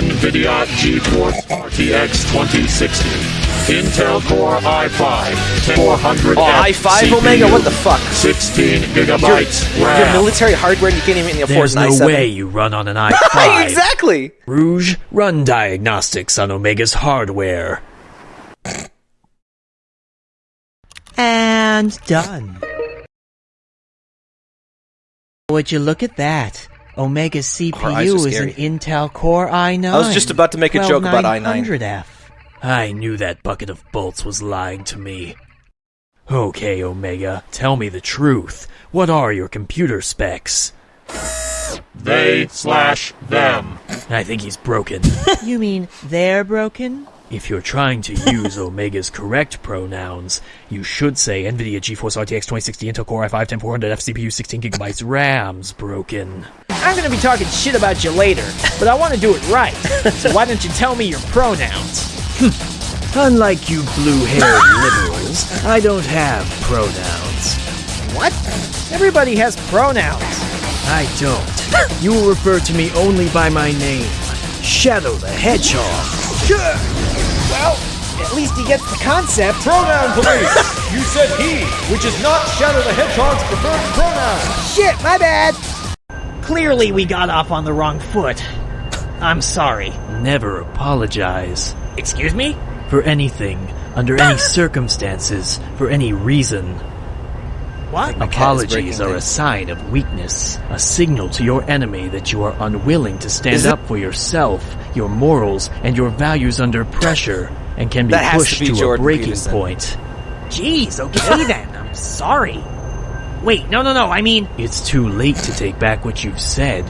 NVIDIA GeForce RTX 2060. Intel Core i5 400 Oh, i5 Omega? What the fuck? 16 gigabytes Your RAM. military hardware, you can't even afford There's an no i7. way you run on an i5. exactly. Rouge, run diagnostics on Omega's hardware. And done. Would you look at that? Omega's CPU is an. Intel Core i9. I was just about to make a joke about i9. 12900F. I knew that bucket of bolts was lying to me. Okay, Omega, tell me the truth. What are your computer specs? They slash them. I think he's broken. You mean they're broken? If you're trying to use Omega's correct pronouns, you should say NVIDIA GeForce RTX 2060 Intel Core i5 10400F CPU 16GB RAM's broken. I'm gonna be talking shit about you later, but I want to do it right. So why don't you tell me your pronouns? Hmm. Unlike you blue-haired liberals, I don't have pronouns. What? Everybody has pronouns. I don't. You will refer to me only by my name, Shadow the Hedgehog. Well, at least he gets the concept. Pronoun police! you said he, which is not Shadow the Hedgehog's preferred pronoun. Shit, my bad. Clearly, we got off on the wrong foot. I'm sorry. Never apologize Excuse me? for anything, under any circumstances, for any reason. What? My cat is Apologies breaking are a sign of weakness, a signal to your enemy that you are unwilling to stand it- up for yourself, your morals, and your values under pressure, and can be That has to pushed be to, a breaking Peterson. point. Jeez, okay then. I'm sorry. Wait, no, no, no. I mean, It's too late to take back what you've said.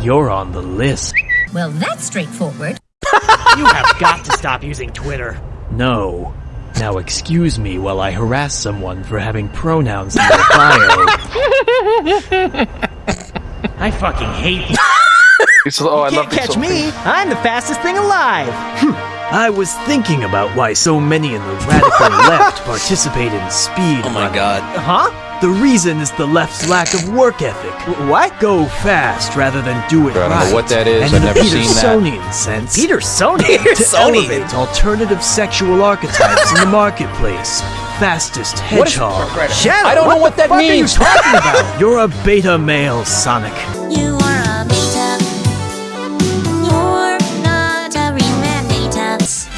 You're on the list. Well, that's straightforward. you have got to stop using Twitter. No. Now excuse me while I harass someone for having pronouns in their bio. I fucking hate you. oh, I Can't love catch me. I'm the fastest thing alive. Hmm. I was thinking about why so many in the radical left participate in speed. Oh my running. god. Huh? The reason is the left's lack of work ethic. What? Go fast rather than do it right. I don't know what that is. And I've in never the seen that. Petersonian sense, Peter Sony. to elevate alternative sexual archetypes in the marketplace. Fastest hedgehog. Shadow, I don't know what that fuck means. Are you talking about? You're a beta male, Sonic. You are a beta. You're not a remembrance.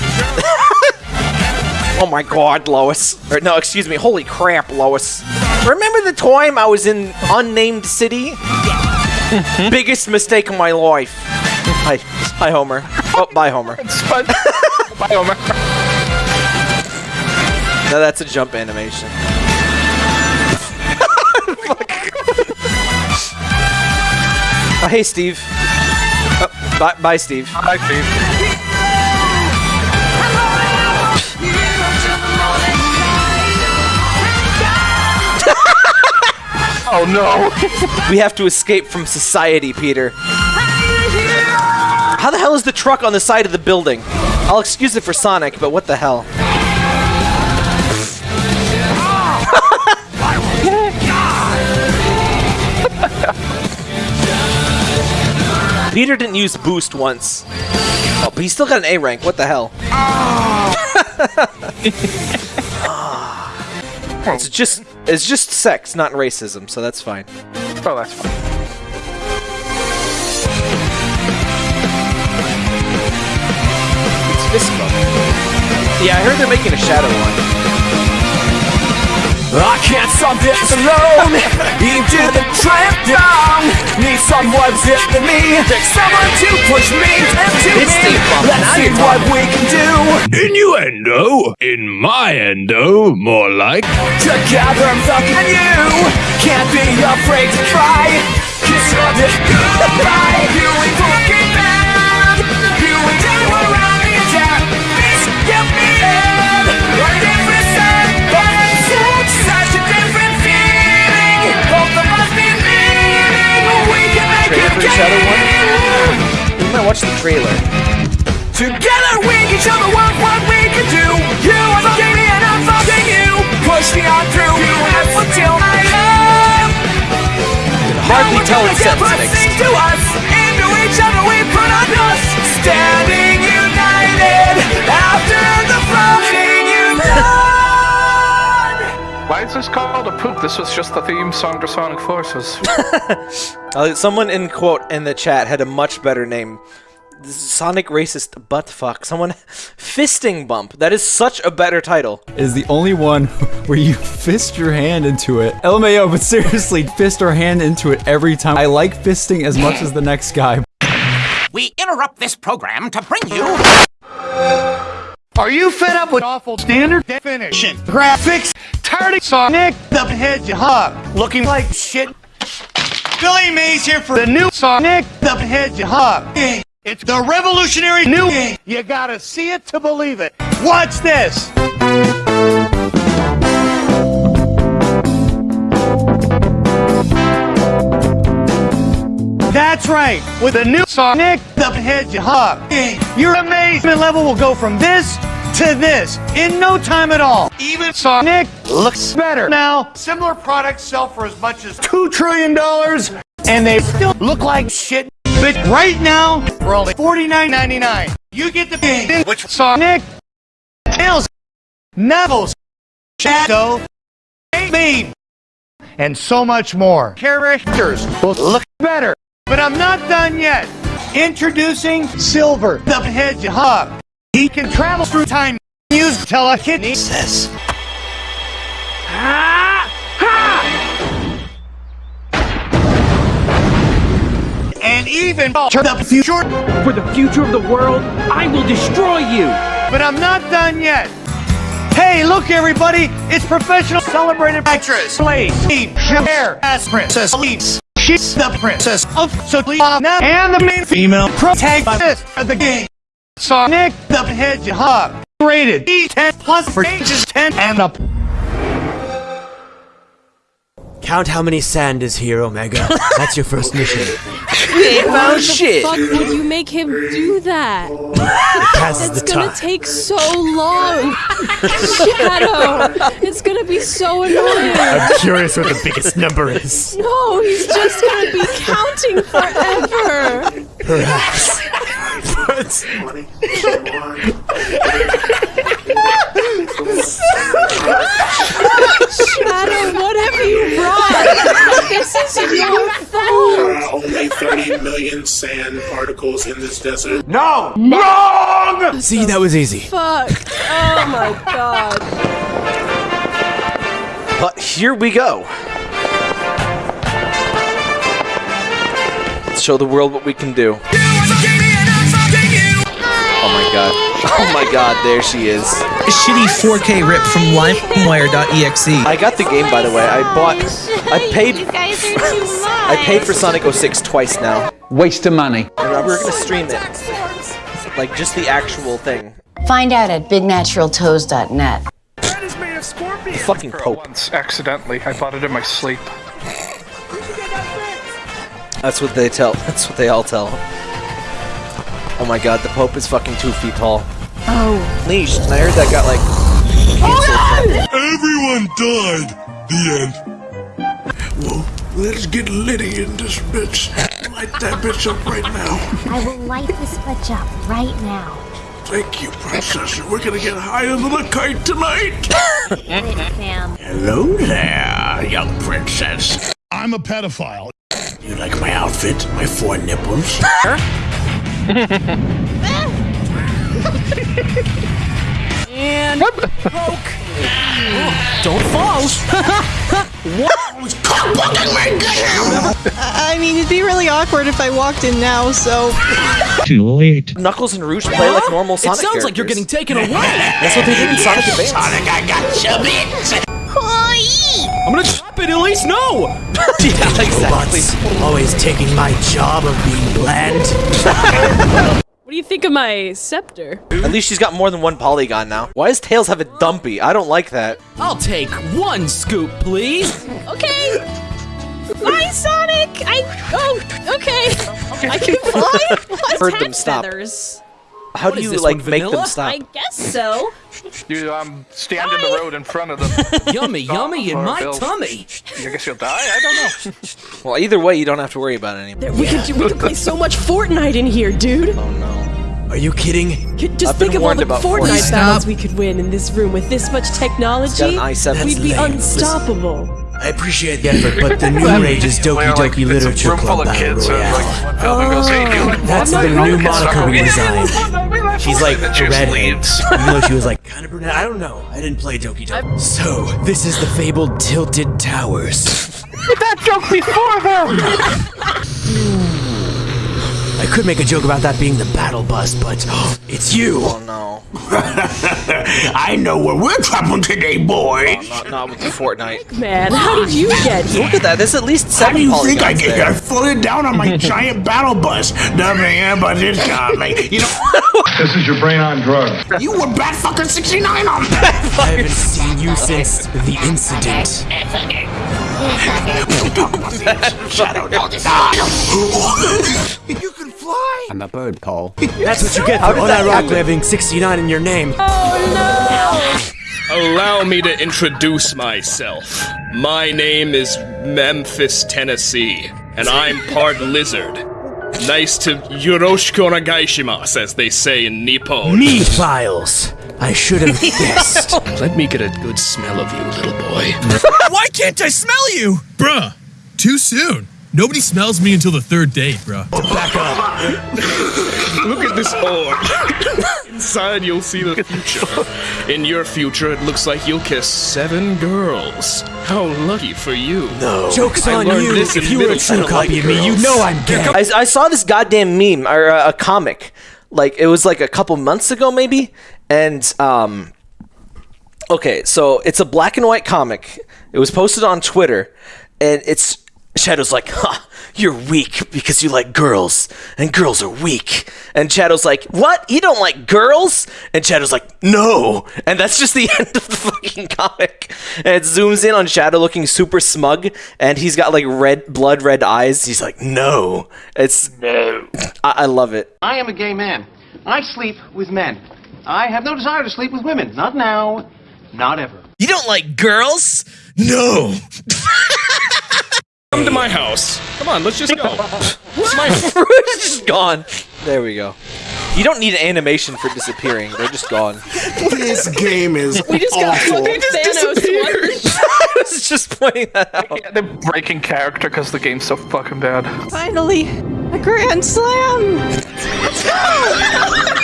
Oh my god, Lois. Or no, excuse me. Holy crap, Lois. Remember the time I was in unnamed city? Mm-hmm. Biggest mistake of my life. Hi, hi, Homer. Oh, bye, Homer. Bye, Homer. No, that's a jump animation. oh, hey, Steve. Oh, bye, bye, Steve. Hi, Steve. Oh no! We have to escape from society, Peter. How the hell is the truck on the side of the building? I'll excuse it for Sonic, but what the hell? Peter didn't use boost once. Oh, but he still got an A rank. What the hell? Oh. it's just it's just sex, not racism, so that's fine. Oh, that's fine. It's fist bump. Yeah, I heard they're making a shadow one. I can't solve this alone. Into the trap down. Need someone to than me. Someone to push me into It's me. Steve Bump. Let's see what we can do. Innuendo? In my endo, more like. Together I'm fucking you. Can't be afraid to try. Kiss your dick goodbye. You ain't shadow one? You might watch the trailer. Together we can show the world what we can do. You are fucking me and I'm fucking you. Push me on through. You have until I am. Hardly tell it's mixed. to us. Into each other we put our dust. standing united after the you done. Why is this called a poop? This was just the theme song to Sonic Forces. Uh, someone in quote in the chat had a much better name. Sonic racist butt fuck. Someone fisting bump. That is such a better title. is the only one where you fist your hand into it. LMAO, but seriously, fist our hand into it every time. I like fisting as much as the next guy. We interrupt this program to bring you. Are you fed up with awful standard definition graphics? Tired of Sonic the Hedgehog looking like shit? Billy Mays here for the new Sonic the Hedgehog. It's the revolutionary new. You gotta see it to believe it. Watch this. That's right. With the new Sonic the Hedgehog, your amazement level will go from this to this in no time at all. Even Sonic looks better. Now, similar products sell for as much as $2 trillion and they still look like shit. But right now, for only $49.99, you get the game which Sonic, Tails, Knuckles, Shadow, Beam, and so much more. Characters will look better. But I'm not done yet. Introducing Silver, the Hedgehog. He can travel through time, use telekinesis. And even alter the future. For the future of the world, I will destroy you! But I'm not done yet. Hey, look everybody, it's professional celebrated actress, Slade, Cher, as Princess Elise. She's the princess of Soleanna and the main female protagonist of the game. Sonic the Hedgehog. Rated E10 plus for ages 10 and up. Count how many sand is here, Omega. That's your first mission. found oh, shit. Fuck would you make him do that? passes It's the gonna time. take so long. Shadow, it's gonna be so annoying. I'm curious what the biggest number is. No, he's just gonna be counting forever. Perhaps. Shadow, what have you brought? This is your fault. There are only 30 million sand particles in this desert. No! Wrong! See, that was easy. Fuck. Oh my god. But here we go. Let's show the world what we can do. Oh my god. Oh my god, there she is. A shitty 4K rip from LimeWire.exe. I got the game by the way. I bought I paid You guys are too much. I paid for Sonic 06 twice now. Waste of money. And we're gonna stream it. Like just the actual thing. Find out at bignaturaltoes.net. The fucking Pope. Once, accidentally, I bought it in my sleep. That's what they tell. That's what they all tell. Oh my god, the Pope is fucking two feet tall. Oh. Leash, and I heard that got like oh, Everyone died. The end. Well, let's get Liddy in this bitch. Light that bitch up right now. I will light this bitch up right now. Thank you, princess. We're gonna get higher than a kite tonight. Hello there, young princess. I'm a pedophile. You like my outfit? My four nipples? And poke. Don't fall. I mean, it'd be really awkward if I walked in now, so. Too late. Knuckles and Rouge play like normal Sonic it sounds like you're getting taken away. That's what they did in Sonic Advance. Sonic, I got you, bitch. I'm gonna drop it, Elise. No. yeah, exactly. Always taking my job of being bland. What do you think of my scepter? At least she's got more than one polygon now. Why does Tails have a dumpy? I don't like that. I'll take one scoop, please. Okay. Bye, Sonic. I. Oh, okay. I can fly. What's Heard them hat stop. feathers? How What do you like one, make them vanilla? stop? I guess so. You um stand in the road in front of them. Yummy, yummy in my they'll- tummy. I guess you'll die. I don't know. Well, either way, you don't have to worry about it anymore. There, we could we could play so much Fortnite in here, dude. Oh no. Are you kidding? Just I've been think of all the Fortnite Fortnite. battles we could win in this room with this much technology. an i7. We'd be lame. unstoppable. I appreciate the effort, but the new rage is Doki Doki Literature Club Battle Royale. Oh, that's the new moniker we designed. She's like redhead, even though she was like kind of brunette. I don't know. I didn't play Doki Doki. So this is the fabled Tilted Towers. That joke before them! I could make a joke about that being the battle bus, but it's you. Oh no. I know where we're traveling today, boys. Not, not with the Fortnite. Man, how did you get here? Look at that. There's at least How seven do you think I get there. here? I floated down on my giant battle bus. Nothing yeah, but it's coming. You know. This is your brain on drugs. You were bat fucking 69 on that. I haven't seen you since the incident. Shadow dog. You can fly. I'm a bird, Paul. That's what you get for unironically having 69 in your name. Oh no! Allow me to introduce myself. My name is Memphis, Tennessee, and I'm part lizard. Nice to Yoroshiko nagaishimasu, as they say in Nippon. Mephiles. I should have guessed. Let me get a good smell of you, little boy. Why can't I smell you? Bruh, too soon. Nobody smells me until the third date, bruh. Back up. Look at this orb. Inside, you'll see the future. In your future, it looks like you'll kiss seven girls. How lucky for you. No. Joke's I on you. this If you were a middle true school. copy of me, you know I'm gay. I, I saw this goddamn meme or uh, a comic, like it was like a couple months ago maybe, and um, okay, so it's a black and white comic. It was posted on Twitter, and it's Shadow's like, "Ha, you're weak because you like girls, and girls are weak." And Shadow's like, "What? You don't like girls?" And Shadow's like, "No." And that's just the end of the fucking comic. And it zooms in on Shadow looking super smug, and he's got like red, blood red eyes. He's like, "No." It's No. I, I love it. I am a gay man. I sleep with men. I have no desire to sleep with women. Not now. Not ever. You don't like girls? No. Come to my house. Come on, let's just go. My fruit's just gone. There we go. You don't need an animation for disappearing. They're just gone. This game is We just got awful. fucking Thanos. I was just pointing that out. Yeah, they're breaking character because the game's so fucking bad. Finally, a grand slam. Let's go!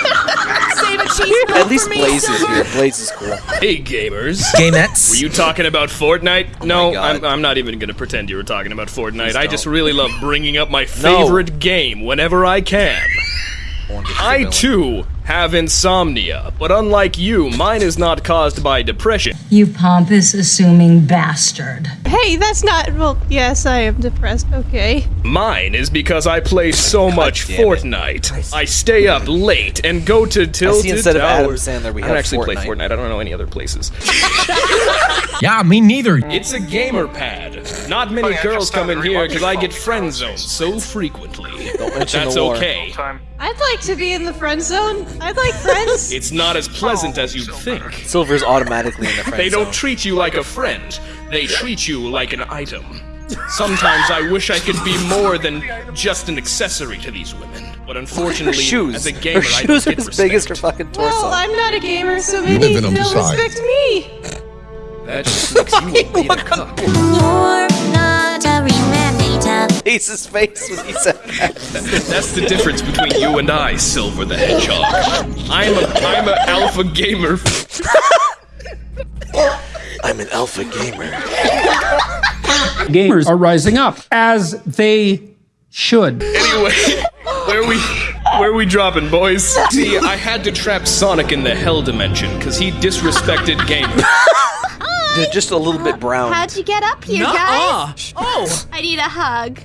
Save a cheese At least Blaze is here. Blaze is cool. Hey, gamers. Gamettes. Were you talking about Fortnite? Oh no, God. I'm, I'm not even gonna pretend you were talking about Fortnite. I just really love bringing up my No. favorite game whenever I can. I too have insomnia, but unlike you, mine is not caused by depression. You pompous, assuming bastard. Hey, that's not. Well, yes, I am depressed. Okay. Mine is because I play so much. Fortnite. I stay up late and go to Tilted instead of Adam Towers. Sandler, we I don't have actually play Fortnite. Fortnite. I don't know any other places. Yeah, me neither. It's a gamer pad. Not many girls come in here because I get friend zoned so frequently. But mention that's the war. okay. I'd like to be in the friend zone. I'd like friends. It's not as pleasant as you'd think. Silver's automatically in the friend zone. They don't zone. treat you like a friend. They treat you like an item. Sometimes I wish I could be more than just an accessory to these women. But unfortunately, shoes. as a gamer, her I don't shoes are get as respect. big as her fucking torso. well, I'm not a gamer, so maybe in them they'll respect me. That just makes you a beta cuck. You're not a remember Ace's face when he said that. That's the difference between you and I, Silver the Hedgehog. I'm a I'm a alpha gamer. I'm an alpha gamer. Gamers are rising up as they should. Anyway, where we where we dropping, boys? See, I had to trap Sonic in the Hell dimension because he disrespected gamers. They're just a little bit brown. How'd you get up here, Nuh-uh. guys? Oh, I need a hug.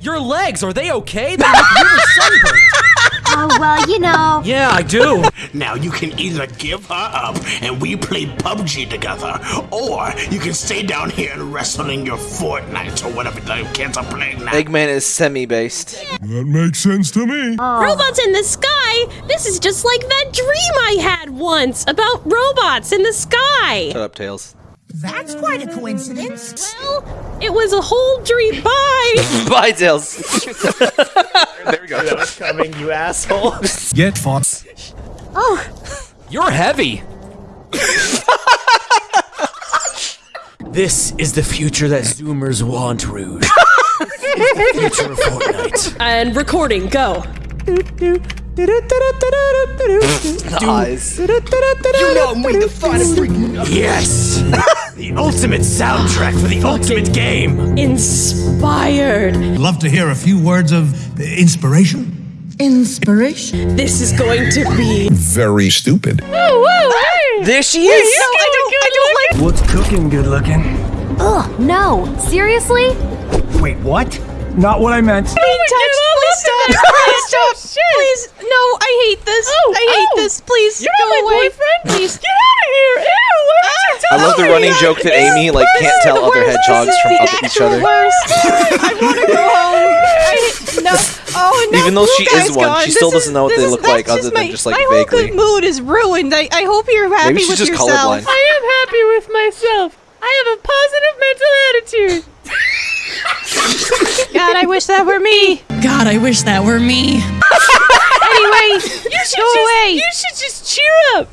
your legs, are they okay? They look really sunburned. Oh, well, you know. Yeah, I do. Now you can either give her up and we play PUBG together, or you can stay down here and wrestle in your Fortnite or whatever the kids are playing now. Eggman is semi-based. That makes sense to me. Oh. Robots in the sky? This is just like that dream I had once about robots in the sky. Shut up, Tails. That's quite a coincidence. Well, it was a whole dream. Bye. Bye, Tails. there we go. That was coming, you asshole. Get Fox. Oh, You're heavy. This is the future that Zoomers want, Rouge. The future of Fortnite. and recording, go. Eyes. You know me, the final Yes! the ultimate soundtrack for the ultimate game! Inspired. Love to hear a few words of inspiration. Inspiration. This is going to be. Very stupid. Oh, whoa, hey! There she Wait, is. no, I don't, I don't like. What's cooking good looking? Ugh, no. Seriously? Wait, what? Not what I meant. being touched. Please stop. Please stop. Please. No, I hate this. Oh, I hate oh. this. Please You're go not my away. boyfriend. Please. Get out of here! Ew! Why would you ah. I love the me running that? joke that Amy like can't tell other hedgehogs from the other, each other. I want to go home. I, no. Oh no. Even though she is one, gone. she still This doesn't know what they is- look like that's other than my, just, like, my whole good mood is ruined. I, I hope you're happy Maybe she's with just yourself. colorblind. I am happy with myself. I have a positive mental attitude. God, I wish that were me. God, I wish that were me. Anyway, You should go just, away. You should just cheer up.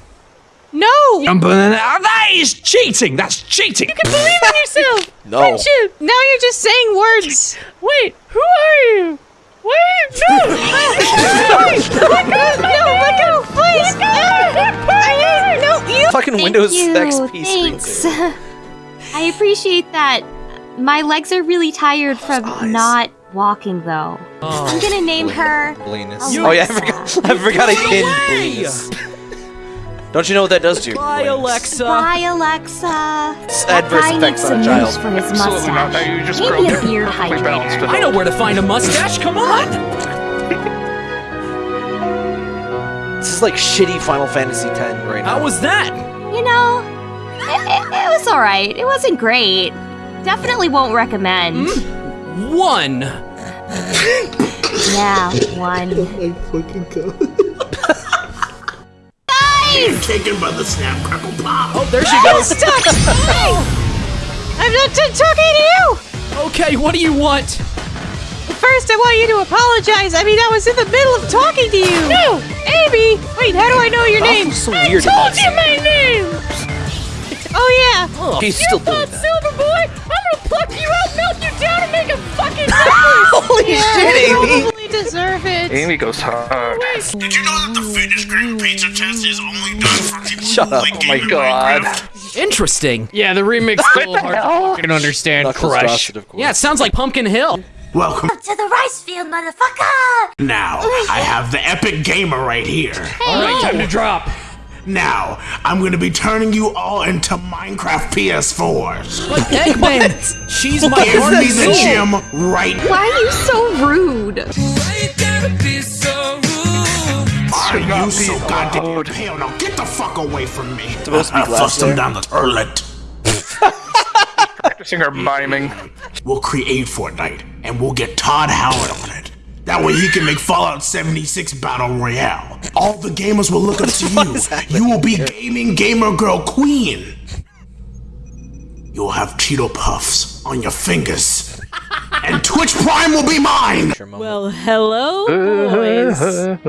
No. Oh, that is cheating. That's cheating. You can believe in yourself. No. Friendship. Now you're just saying words. Wait, who are you? Wait, no. Let go. No, let go, please. I, no, you. Fucking Thank Windows you. XP Thanks. I appreciate that. My legs are really tired from not walking, though. Oh. I'm gonna name her. Blenus. Oh yeah, I forgot. I forgot I pinned Blenus. Don't you know what that does to you? Bye, Alexa. Bye, Alexa. Adverse guy effects on a some mousse child. for his Absolutely not. mustache. Now you just Maybe a beard perfectly hydrator. I know where to find a mustache. Come on. This is like shitty Final Fantasy X right now. How was that? You know, it, it, it was alright. It wasn't great. Definitely won't recommend. Mm. One. Yeah, one. Being taken by the snap crackle pop. Oh, there she goes. Stop. Hey. I'm not t- talking to you. Okay, what do you want? First, I want you to apologize. I mean, I was in the middle of talking to you. No, Amy. Wait, how do I know your name? so weird. I told you my name. Oh yeah. Oh, He's You still doing thought that. Silver Boy? I'm gonna pluck you out, melt you down, and make a fucking. Holy Yeah, shit, I Amy! probably deserve it. Amy goes hard. Did you know that the finished grade pizza test is only done for people Shut who up. like Oh my gaming god. Minecraft? Interesting. Yeah, the remix is a little hard to fucking understand. Knuckles Crush. drops it, of course. Yeah, it sounds like Pumpkin Hill. Welcome. To the rice field, motherfucker! Now, I have the epic gamer right here. All right, time to drop. Now, I'm gonna be turning you all into Minecraft PS4s. Like Eggman. She's my Give me the soul. gym right now. Why are you so rude? Why are you so goddamn pale? Now get the fuck away from me. Supposed to be I glass flushed him down the toilet. Practicing her miming. We'll create Fortnite, and we'll get Todd Howard on it. That way he can make Fallout 76 Battle Royale. All the gamers will look up to you. You will be gaming gamer girl queen. You'll have Cheeto Puffs on your fingers. And Twitch Prime will be mine! Well, hello, boys.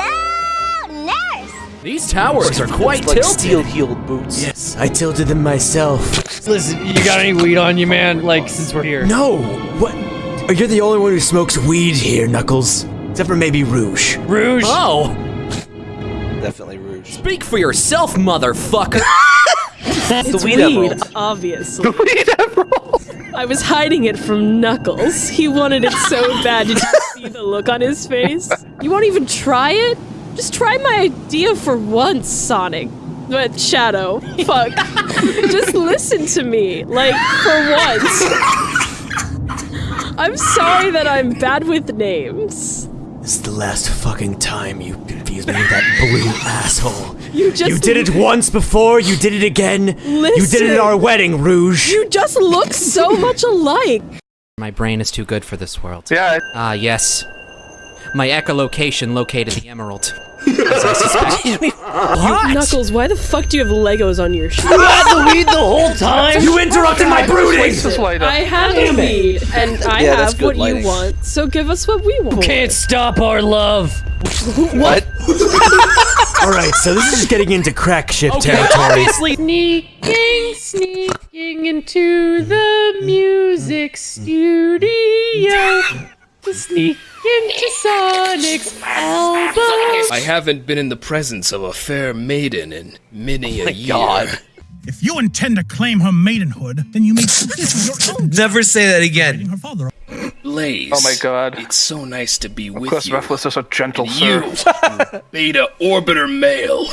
Hello, nurse! These towers are quite like tilted. steel-heeled boots. Yes, I tilted them myself. Listen, you got any weed on you, man? Like, since we're here. No! What? You're the only one who smokes weed here, Knuckles. Except for maybe Rouge. Rouge. Oh, Definitely Rouge. speak for yourself, motherfucker. It's the weed weed, emerald. obviously. I was hiding it from Knuckles. He wanted it so bad. Did you see the look on his face? You won't even try it? Just try my idea for once, Sonic. But Shadow, fuck. Just listen to me. Like, for once. I'm sorry that I'm bad with names. This is the last fucking time you confuse me with that blue asshole. You just You did it once before, you did it again. Listen, You did it at our wedding, Rouge. You just look so much alike. My brain is too good for this world. Yeah. Ah, yes. my echolocation located the emerald. As I suspect. Knuckles, why the fuck do you have Legos on your shoes? You had the lead the whole time? You interrupted my brooding! I have the Damn it. lead, and I Yeah, have what lighting. you want. So give us what we want. Can't stop our love. What? All right, so this is just getting into crack ship Okay, territory. obviously. Sneaking, sneaking into the music studio to sneak into Sonic's album. I haven't been in the presence of a fair maiden in many oh a year. God. If you intend to claim her maidenhood, then you may do this for your own. Never say that again. Her father. Blaze. Oh my god. It's so nice to be with Chris you. Refless is a gentle And sir. you, Beta Orbiter Male.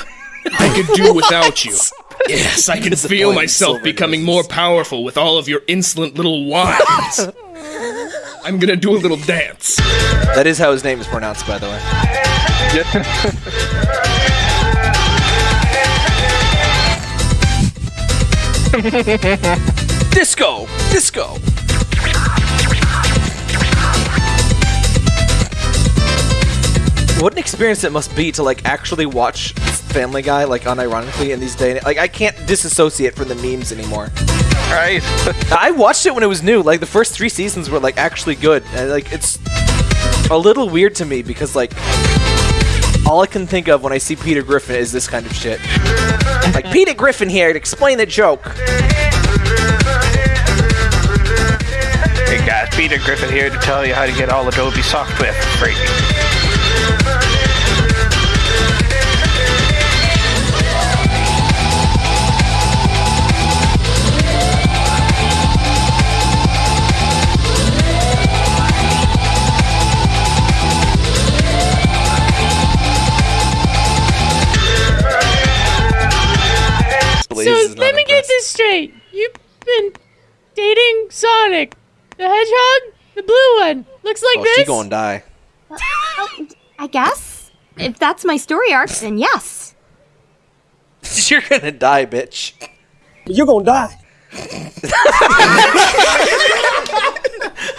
I could do without you. Yes, I can feel myself becoming more powerful with all of your insolent little whines. I'm gonna do a little dance. That is how his name is pronounced, by the way. disco, disco. What an experience it must be to like actually watch Family Guy, like unironically in these days. Like I can't disassociate from the memes anymore. Right. I watched it when it was new. Like the first three seasons were like actually good. And like it's a little weird to me because like all I can think of when I see Peter Griffin is this kind of shit. Like Peter Griffin here to explain the joke. Hey guys, Peter Griffin here to tell you how to get all Adobe software for free. Sonic, the Hedgehog, the blue one. Looks like Oh, this. she gonna die. I guess. If that's my story arc, then yes. You're gonna die, bitch. You're gonna die.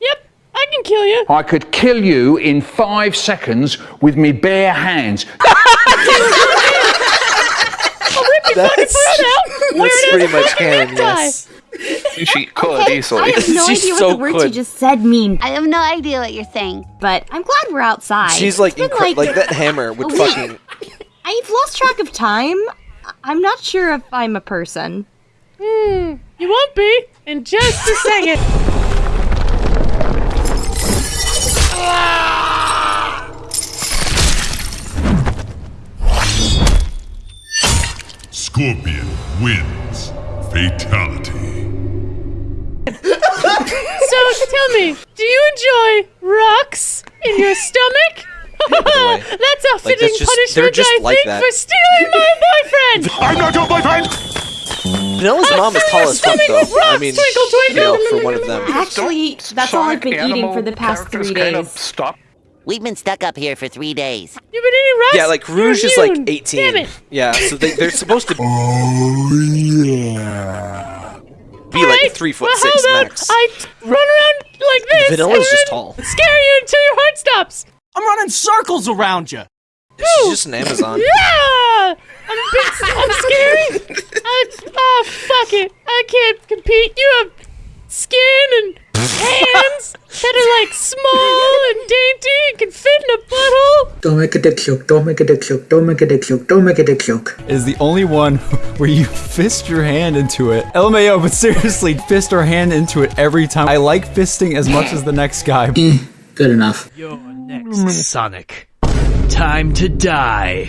Yep, I can kill you. I could kill you in five seconds with me bare hands. I'll rip your fucking That's- throat out. That's pretty much fucking canon, necktie. yes. She could Okay, easily. I have no She idea what so the words you just said mean. I have no idea what you're saying. But I'm glad we're outside. She's like, It's been incre- like that hammer would a fucking. I've lost track of time. I- I'm not sure if I'm a person. Hmm, you won't be in just a second. Scorpion wins. Fatality. so tell me, do you enjoy rocks in your stomach? that's a Like, fitting that's just- punishment, they're just I like think, that. for stealing my boyfriend. I'm not your boyfriend. Vanilla's mom is tall as fuck, though. rocks, I mean, twinkle, you know, for one of them. Actually, that's all I've been eating for the past three days. Stop. We've been stuck up here for three days. You've been eating rocks? Yeah, like You're Rouge is like 18. Damn it. Yeah, so they, they're supposed to Oh yeah. Be like Alright, three foot well, six how about max. I t- run around like this. Vanilla's and just tall. Scare you until your heart stops. I'm running circles around you. She's just an Amazon. Yeah! I'm, a bit, I'm scary. I, oh, fuck it. I can't compete. You have skin and hands that are like small and dainty and can fit in a butthole. Don't make a dick joke. Don't make a dick joke. Don't make a dick joke. Don't make a dick joke. is the only one where you fist your hand into it. LMAO, but seriously, fist our hand into it every time. I like fisting as much as the next guy. Eh, good enough. You're next, Sonic. Time to die.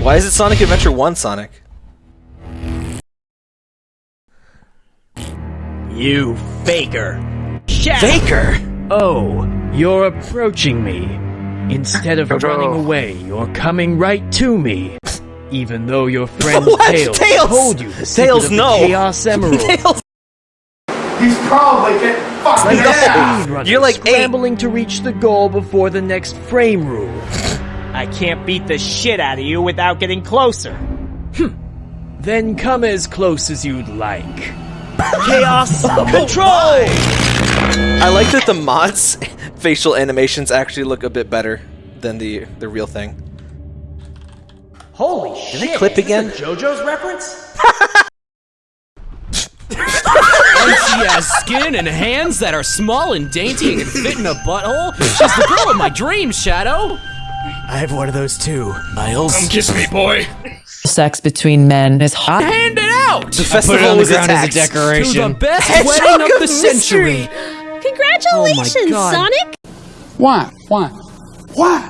Why is it Sonic Adventure 1 Sonic? You faker. Faker? Oh, you're approaching me. Instead of oh, running away, you're coming right to me. Even though your friend What? Tails, Tails! told you the secret Tails, of the no. Chaos Emerald. Tails. He's probably getting fucked in the ass. You're like eight. scrambling to reach the goal before the next frame rule. I can't beat the shit out of you without getting closer. Hm. Then come as close as you'd like. Chaos control! I like that the mods facial animations actually look a bit better than the the real thing. Holy Did shit! they clip again? JoJo's reference? And she has skin and hands that are small and dainty and can fit in a butthole. She's the girl of my dreams, Shadow. I have one of those too, Miles. Come kiss me, boy. Sex between men is hot. Hand it out. The I put it festival on the was ground as a attacked. decoration. To the best Hedgehog wedding of of the century. Congratulations, Oh my God. Sonic! Why? Why? Why?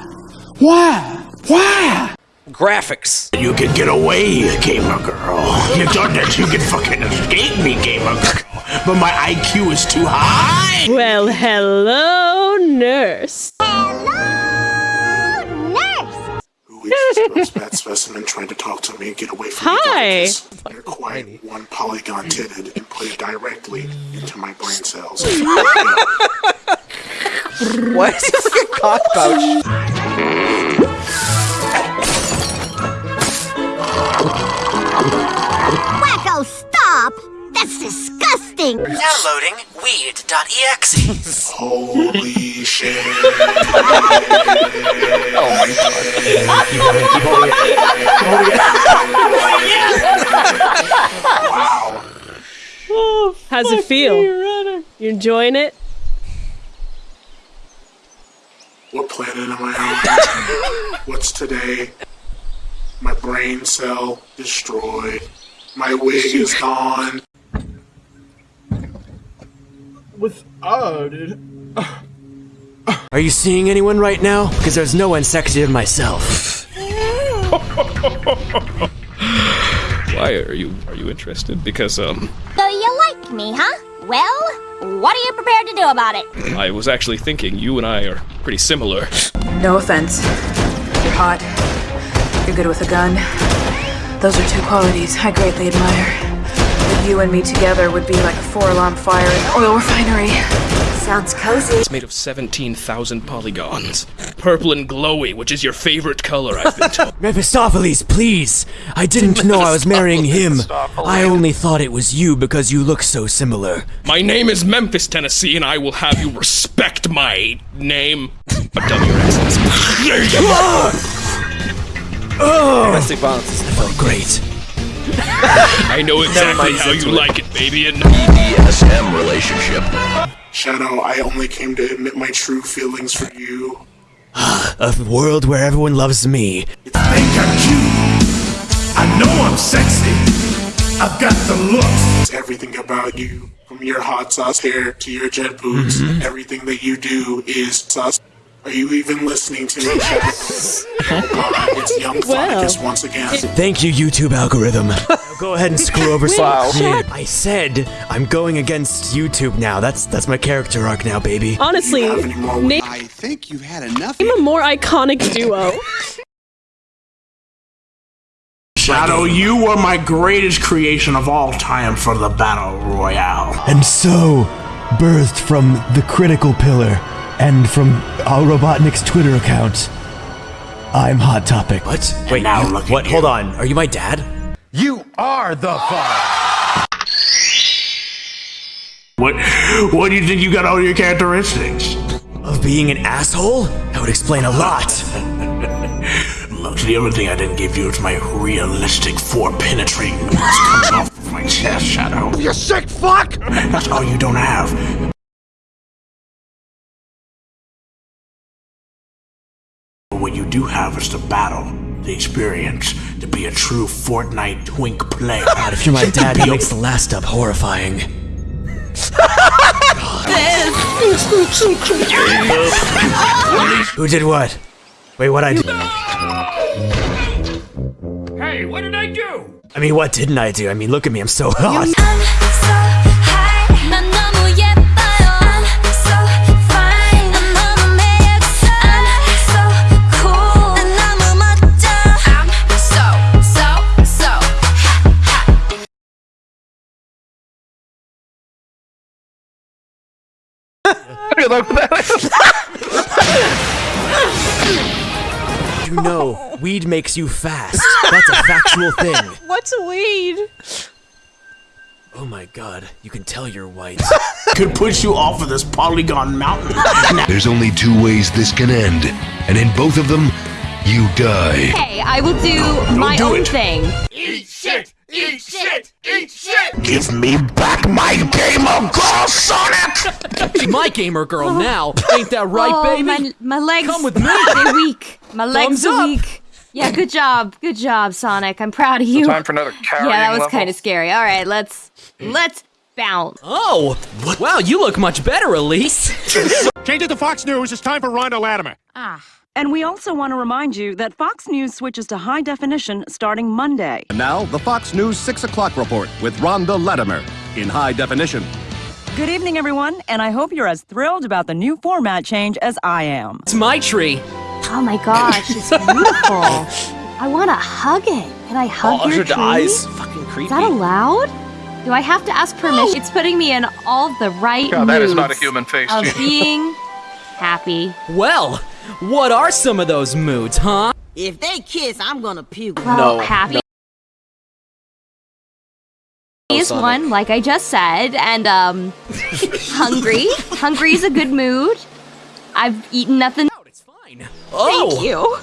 Why? Why? Graphics. You can get away, gamer girl. You thought that you could fucking escape me, gamer girl. But my IQ is too high. Well, hello, nurse. bad specimen trying to talk to me? and Get away from Hi. me, Darkus. You're quite one polygon titted and put it directly into my brain cells. What? It's like a cock pouch. Wacko, stop! That's disgusting! Downloading weed.exe. Holy shit. Oh my god. Keep holding it, keep holding it. wow. How's it feel? You enjoying it? What planet am I on? What's today? My brain cell destroyed. My wig is gone. With dude. Are you seeing anyone right now? Because there's no one sexier than myself. Why are you are you interested? Because um So you like me, huh? Well, what are you prepared to do about it? I was actually thinking you and I are pretty similar. No offense. You're hot. You're good with a gun. Those are two qualities I greatly admire. But you and me together would be like a four-alarm fire in an oil refinery. Sounds cozy. It's made of 17,000 polygons. Purple and glowy, which is your favorite color, I've been told. Mephistopheles, please! I didn't know I was marrying him. I only thought it was you because you look so similar. My name is Memphis, Tennessee, and I will have you respect my name. But tell me your accents. Oh! Domestic violence is That felt great. I know exactly how you it. like it, baby, and BDSM relationship. Shadow, I only came to admit my true feelings for you. A world where everyone loves me. I Think I'm cute. I know I'm sexy. I've got the looks. Everything about you, from your hot sauce hair to your jet boots, Mm-hmm. everything that you do is sus. Are you even listening to me, Shadow? it's young Well. Phonicus once again. Thank you, YouTube algorithm. Now go ahead and screw over some Wow. kid. I said I'm going against YouTube now. That's that's my character arc now, baby. Honestly, You have any more name, I think you've had enough. name a more iconic duo. Shadow, you were my greatest creation of all time for the Battle Royale. And so, birthed from the critical pillar and from our Robotnik's Twitter account, I'm Hot Topic. What? Wait, now look What? Hold on. Are you my dad? You are the father. What, what do you think you got all your characteristics? Of being an asshole? That would explain a lot. Look, the only thing I didn't give you is my realistic four penetrating noise coming off of my chest, Shadow. You sick fuck! That's all you don't have. What you do have is the battle, the experience, to be a true Fortnite twink player. God, if you're my dad, that makes the last up horrifying. Who did what? Wait, what I do? Hey, what did I do? I mean, what didn't I do? I mean, look at me, I'm so hot. Good luck with that. You know, weed makes you fast. That's a factual thing. What's weed? Oh my god, you can tell you're white. Could push you off of this polygon mountain. There's only two ways this can end, and in both of them, you die. Hey, I will do my do own it. thing. Eat shit! Eat shit! Eat shit! Give me back my gamer girl, Sonic! My gamer girl now. Ain't that right, oh, baby? My, my legs. Come with me. They're weak. My legs Thumbs are up. weak. Yeah, good job. Good job, Sonic. I'm proud of you. time for another carrying Yeah, that was kind of scary. All right, let's let's bounce. Oh, wow, you look much better, Elise. Change it to Fox News. It's time for Rhonda Latimer. Ah. And we also want to remind you that Fox News switches to high definition starting Monday. And now, the Fox News 6 o'clock report with Rhonda Latimer in high definition. Good evening, everyone, and I hope you're as thrilled about the new format change as I am. It's my tree. Oh my gosh, it's beautiful. I want to hug it. Can I hug Oh, your your tree? eyes. Fucking Is that allowed? Do I have to ask permission? It's putting me in all the right God, that is not a human face, of Gene. being happy. Well, what are some of those moods, huh? If they kiss, I'm gonna puke. Well, happy No, is Sonic. one, like I just said, and um, hungry. hungry is a good mood. I've eaten nothing. It's fine. Thank you.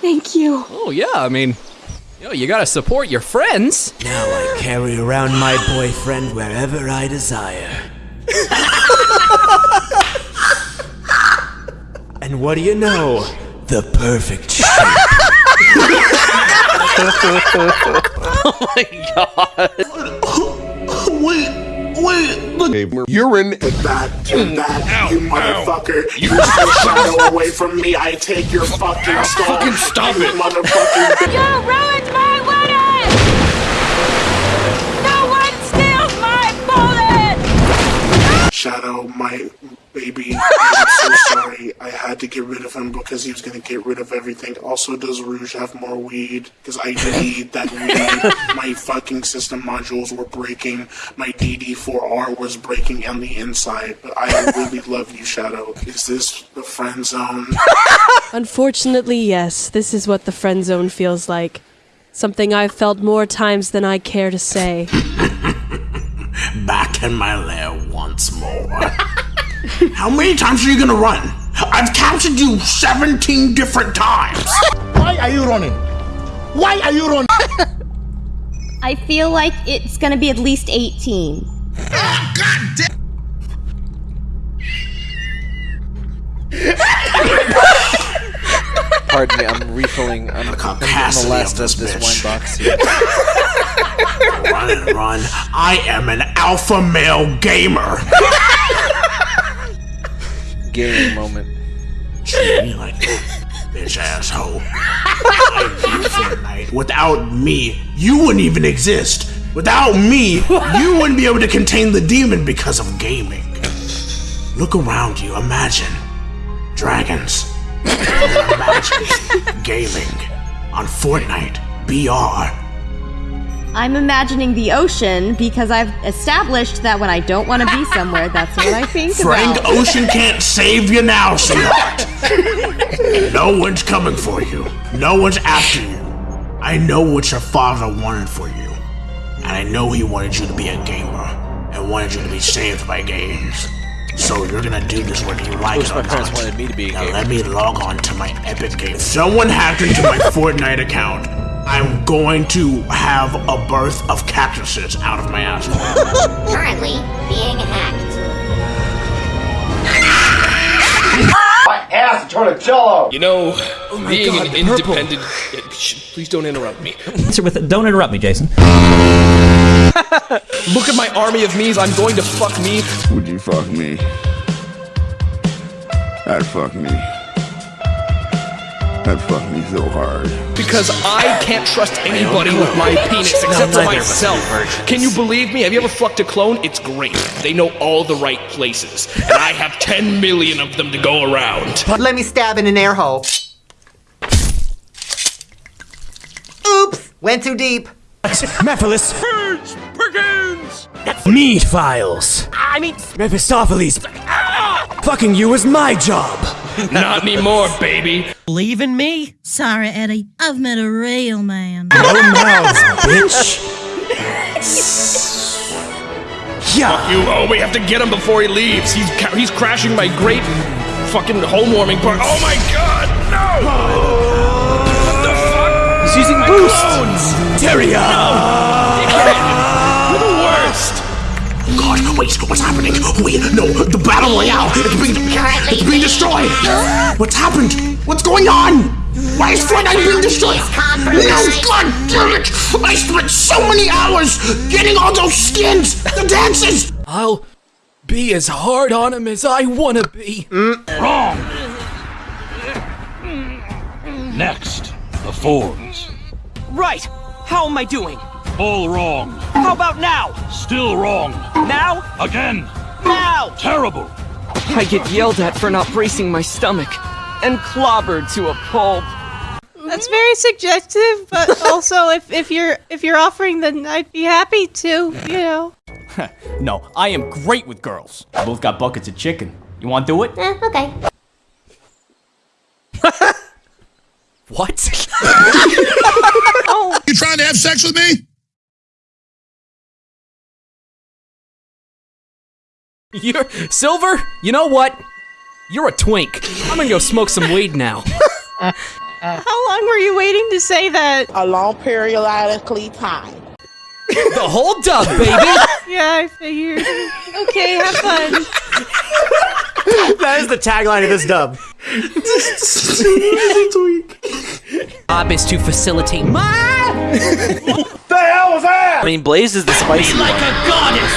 Thank you. Oh yeah, I mean, Yo, you gotta support your friends. Now I carry around my boyfriend wherever I desire. and what do you know? The perfect shape. oh my god. Wait, wait, look. Urine. Get back, get mm. back, you motherfucker. You stay shadow away from me. I take your fucking skull. Fucking stop you it. Motherfucking bitch. You ruined my wedding! No one steals my bullet! Shadow, my baby. I'm so sorry. I had to get rid of him because he was gonna get rid of everything. Also, does Rouge have more weed? Because I need that weed. My fucking system modules were breaking. My DD4R was breaking on the inside. But I really love you, Shadow. Is this the friend zone? Unfortunately, yes. This is what the friend zone feels like. Something I've felt more times than I care to say. Back in my lair once more. How many times are you gonna run? I've captured you 17 different times. Why are you running? Why are you running? I feel like it's gonna be at least 18. Pardon me, I'm refilling. I'm, I'm getting the last of of this this bitch. wine box here. run and run. I am an alpha male gamer. Gaming moment. Treat me like that, bitch asshole. I knew Fortnite. Without me, you wouldn't even exist. Without me, you wouldn't be able to contain the demon because of gaming. Look around you. Imagine dragons. Imagine gaming on Fortnite BR. I'm imagining the ocean because I've established that when I don't want to be somewhere, that's what I think Frank about. Ocean can't save you now, sweetheart. no one's coming for you. No one's after you. I know what your father wanted for you. And I know he wanted you to be a gamer and wanted you to be saved by games. So you're gonna do this whether you like Wish it my parents not. wanted me to be a now gamer. let me log on to my Epic game. Someone hacked into my Fortnite account. I'm going to have a birth of cactuses out of my asshole. Currently being hacked. My ass turned to jello. You know, Oh being God, an the purple. independent. sh- please don't interrupt me. Answer with it. Don't interrupt me, Jason. Look at my army of me's. I'm going to fuck me. Would you fuck me? I'd fuck me. I'd fuck me so hard. Because I can't trust anybody with my penis except for myself. Can you believe me? Have you ever fucked a clone? It's great. They know all the right places. And I have 10 million of them to go around. But let me stab in an air hole. Oops! Went too deep. Mephiles. Perkins! Meat files. I mean, Mephistopheles. Ah! Fucking you was my job. Not anymore, baby. Believe in me? Sorry, Eddie. I've met a real man. No mouths, bitch. yeah. Fuck you. Oh, we have to get him before he leaves. He's ca- he's crashing my great fucking home warming part. Oh my god, no! What the fuck? He's using My boost. clones! Terry, You're God, wait, what's happening? Wait, no, the battle royale, it's being, it's being destroyed. What's happened? What's going on? Why is Fortnite being destroyed? No, God damn it! I spent so many hours getting all those skins, the dances. I'll be as hard on him as I wanna be. Mm. Wrong! Next, the Fords. Right! How am I doing? All wrong. How about now? Still wrong. Now? Again. Now! Terrible. I get yelled at for not bracing my stomach and clobbered to a pulp. That's very suggestive, but also if, if you're if you're offering, then I'd be happy to. You know. no, I am great with girls. We both got buckets of chicken. You want to do it? Eh, okay. What? You trying to have sex with me? You're Silver. You know what? You're a twink. I'm gonna go smoke some weed now. How long were you waiting to say that? A long periodically time. the whole dub, baby. Yeah, I figured. Okay, have fun. that is the tagline of this dub. Job is to facilitate my. the hell was that? I mean, Blaze is the spicy like one. a goddess.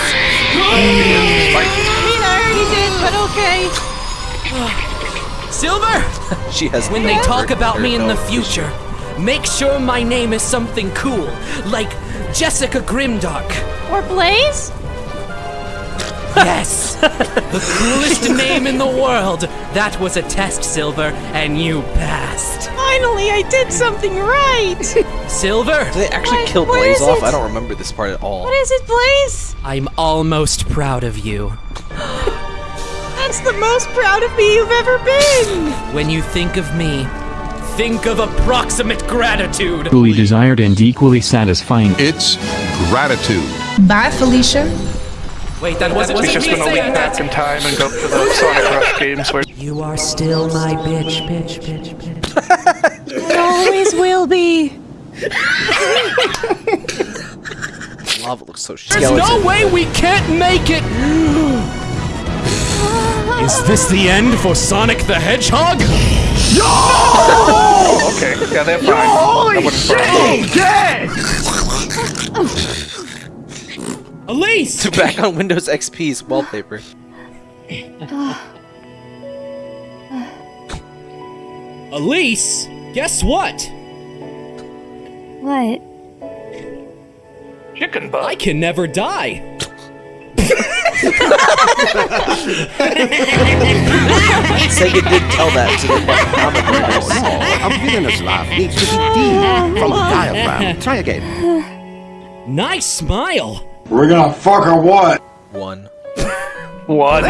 Silver. She has. When they talk about me in the future, make sure my name is something cool, like Jessica Grimdark. Or Blaze? Yes! the coolest name in the world! That was a test, Silver, and you passed. Finally, I did something right. Silver! Did they actually What- kill Blaze off? it? I don't remember this part at all. What is it, Blaze? I'm almost proud of you. That's the most proud of me you've ever been. When you think of me, think of approximate gratitude. Equally desired and equally satisfying. It's gratitude. Bye, Felicia. Wait, that wasn't He's me just gonna saying leap back in time and go to the Sonic Rush games where You are still my bitch, bitch, bitch, bitch. It always will be. Lava looks so There's no way we can't make it! Is this the end for Sonic the Hedgehog? Oh, okay. Yeah, they're fine. I wouldn't frown. Elise! Back on Windows XP's wallpaper. Elise, guess what? What? Chicken butt. I can never die. Sega did tell that to the comic readers. A villainous laugh needs to be deep from a diaphragm. Try again. Nice smile. We're gonna fuck or what? One. What?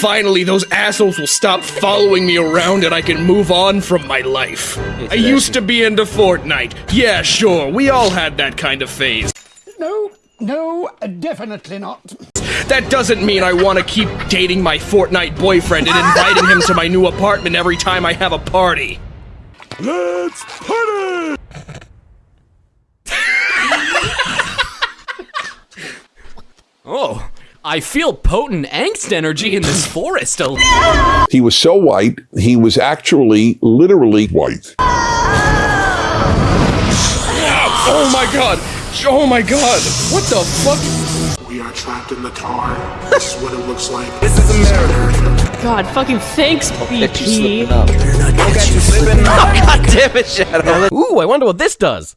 Finally, those assholes will stop following me around and I can move on from my life. I used to be into Fortnite. Yeah, sure, we all had that kind of phase. No, no, definitely not. That doesn't mean I want to keep dating my Fortnite boyfriend and inviting him to my new apartment every time I have a party. Let's party! Oh, I feel potent angst energy in this forest. He was so white, he was actually literally white. Oh my god! Oh my god! What the fuck? We are trapped in the tar. This is what it looks like. This is America. God, fucking thanks, BP. Oh, God damn it, Shadow. Ooh, I wonder what this does.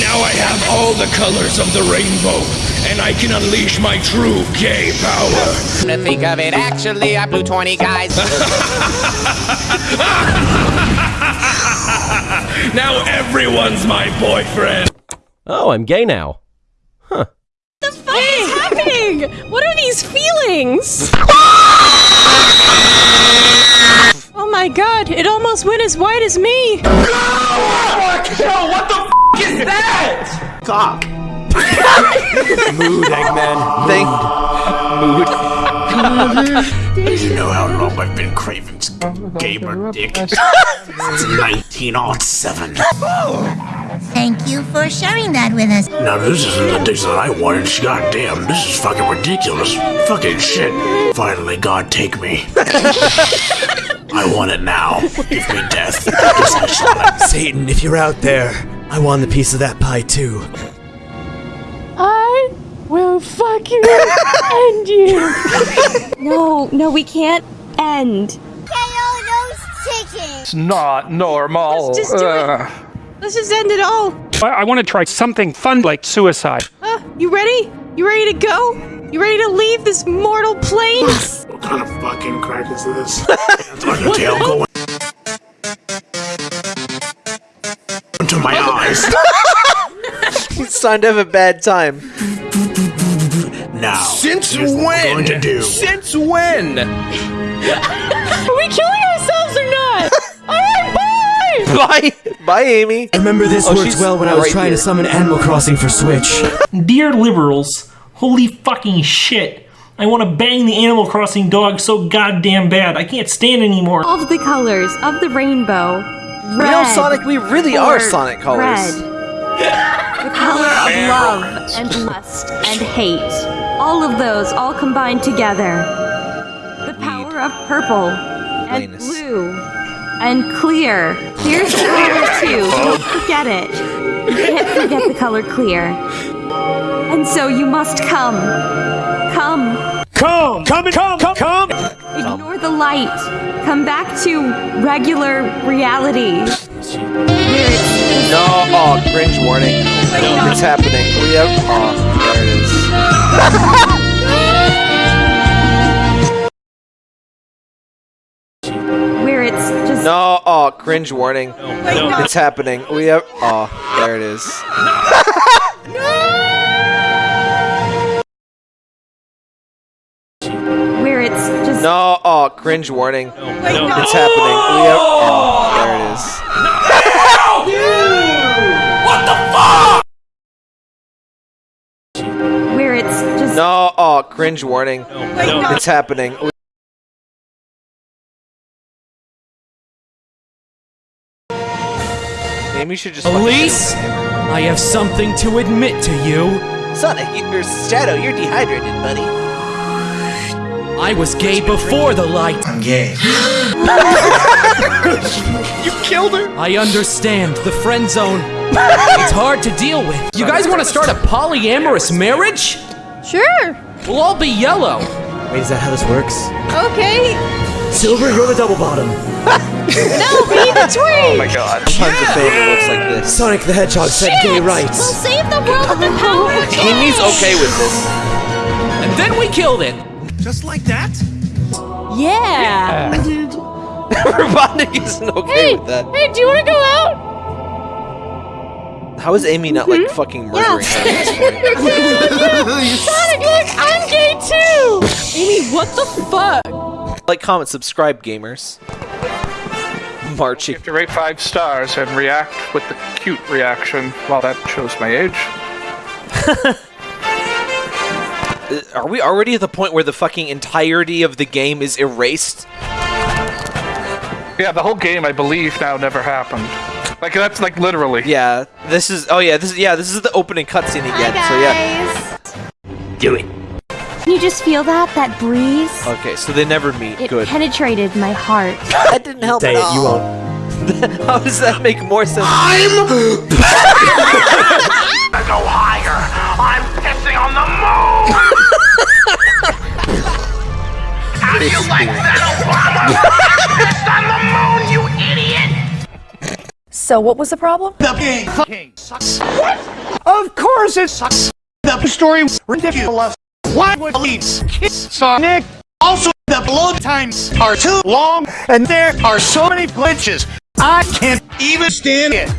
Now I have all the colors of the rainbow, and I can unleash my true gay power. To think of it, actually, I blew 20 guys. now everyone's my boyfriend. Oh, I'm gay now. What is happening? What are these feelings? oh my god, it almost went as white as me. Yo, what the f is that? Cock. Mood, Eggman. Thank You know how long I've been craving some gamer dick? Since 1907. Thank you for sharing that with us. Now this isn't the dick that I wanted. Goddamn, this is fucking ridiculous. Fucking shit. Finally, God, take me. I want it now. Give me death. Just like Sonic. Satan, if you're out there, I want a piece of that pie too. I will fuck you and you. No, no, we can't end. It's not normal. Let's just do it. Let's just end it all. I, I want to try something fun like suicide. Uh, you ready? You ready to go? You ready to leave this mortal plane? What kind of fucking crack is this? It's like a tail going into my eyes. It's time to have a bad time. Now, Since here's what when? we're going to do. Since when? Are we killing ourselves or not? Alright, bye! Bye, bye, Amy. I remember this Oh, worked well when I was right trying here. to summon Animal Crossing for Switch. Dear liberals, holy fucking shit. I want to bang the Animal Crossing dog so goddamn bad. I can't stand anymore. Of the colors of the rainbow. You know, Sonic, we really are Sonic colors. Red. The color of love and lust and hate. All of those all combined together. The power of purple and blue and clear. Here's the color too. Don't forget it. You can't forget the color clear. And so you must come. Come. Come, come, come, come, come. Ignore the light. Come back to regular reality. Where it's No, oh, cringe warning. It's happening. We have. Oh, there it is. where it's just No, oh, cringe warning. It's happening. We have. Oh, there it is. where it's No, oh, cringe warning. It's happening. We have. Oh, there it is. where it's just No, oh, cringe warning. It's happening. We- Maybe you should just. Elise, hit him with a hammer. I have something to admit to you. Sonic, you- or Shadow, you're dehydrated, buddy. I was gay before the light. I'm gay. You killed her. I understand the friend zone. it's hard to deal with. You guys want to start a polyamorous marriage? Sure. We'll all be yellow. Wait, is that how this works? Okay. Silver, you're the double bottom. No, be the twin. Oh my god. Tons of baby looks like this. Sonic the Hedgehog said gay rights. We'll save the world with the power of Amy's okay with this. And then we killed it. Just like that? Yeah. Robotnik isn't okay Hey, with that. hey, do you want to go out? How is Amy not like mm-hmm. fucking murdering her at this point? Sonic, look, I'm gay too. Amy, what the fuck? Like, comment, subscribe, gamers. Marching. You have to rate five stars and react with the cute reaction. Well, that shows my age. Uh, Are we already at the point where the fucking entirety of the game is erased? Yeah, the whole game, I believe, now never happened. Like that's like literally. Yeah, this is. Oh yeah, this is. Yeah, this is the opening cutscene again. So yeah. Do it. Can you just feel that? That breeze? Okay, so they never meet. It Good. penetrated my heart. That didn't help Say at it, all. you won't. How does that make more sense? I go higher. I'm pissing on the Like moon, you idiot. So what was the problem? The game sucks. What? Of course it sucks. The story was ridiculous. Why would leads kiss Sonic? Also, the load times are too long, and there are so many glitches. I can't even stand it.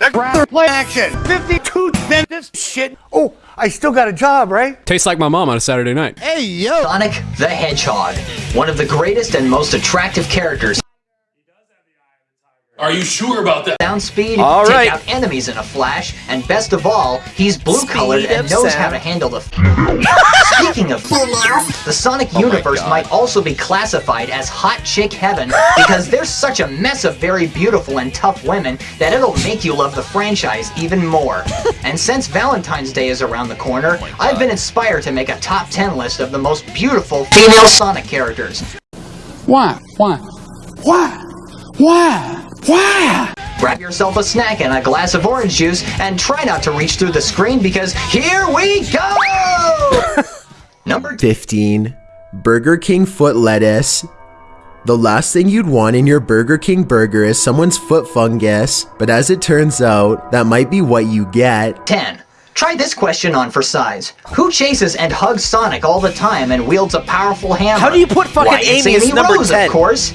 I'd rather play action. 52 than this shit. Oh, I still got a job, right? Tastes like my mom on a Saturday night. Hey, yo! Sonic the Hedgehog, one of the greatest and most attractive characters. Are you sure about that? Sound speed, All take right. out enemies in a flash, and best of all, he's blue colored and knows sound. how to handle the. Speaking of the Sonic oh universe might also be classified as hot chick heaven because there's such a mess of very beautiful and tough women that it'll make you love the franchise even more. and since Valentine's Day is around the corner, oh I've been inspired to make a top 10 list of the most beautiful female Sonic characters. Why? Why? Why? Why? Why? Grab yourself a snack and a glass of orange juice and try not to reach through the screen because here we go! Number 15. Burger King foot lettuce. The last thing you'd want in your Burger King burger is someone's foot fungus, but as it turns out, that might be what you get. 10. Try this question on for size. Who chases and hugs Sonic all the time and wields a powerful hammer? How do you put fucking Why, it's Amy as number Rose, 10? of course.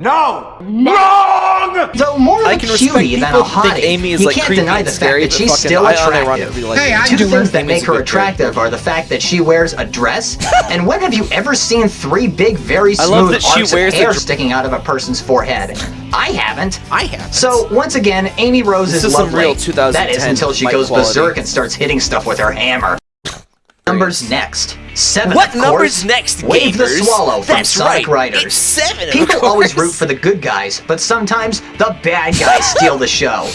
No! Wrong! Though more like I a can respect cutie than a people hottie, Amy is, you like, can't creepy deny and the fact scary, that but she's fucking still attractive. like Hey, Two do things that make her good attractive are the fact that she wears a dress, and when have you ever seen three big, very smooth love that she wears of hair sticking out of a person's forehead? I haven't. I haven't. So once again, Amy Rose This is is some lovely. real that 2010 is until she goes quality. berserk and starts hitting stuff with her hammer. Numbers next. Seven. What numbers next, Wave the? Swallow from That's Sonic right, Riders. it's seven, People always root for the good guys, but sometimes the bad guys steal the show.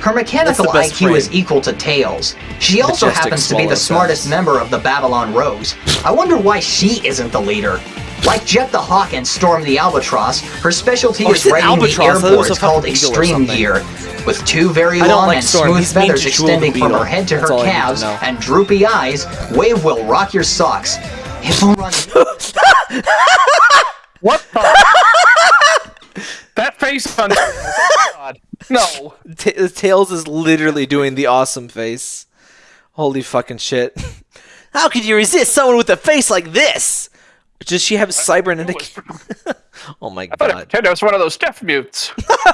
Her mechanical That's the best IQ frame. is equal to Tails. She also Majestic happens to be the smartest sounds. member of the Babylon Rogues. I wonder why she isn't the leader. Like Jet the Hawk and Storm the Albatross, her specialty Oh, is she said riding the albatross. I thought it was a airboards called fucking eagle or Extreme. Gear, with two very long like and Storm. smooth He's feathers to Jewel the extending from her head to That's her all to calves and droopy eyes. Wave will rock your socks. It will run. What the? that face on. Oh God. No. Ta- Tails is literally doing the awesome face. Holy fucking shit. How could you resist someone with a face like this? Does she have cybernetic? oh my god. Nintendo's one of those deaf mutes.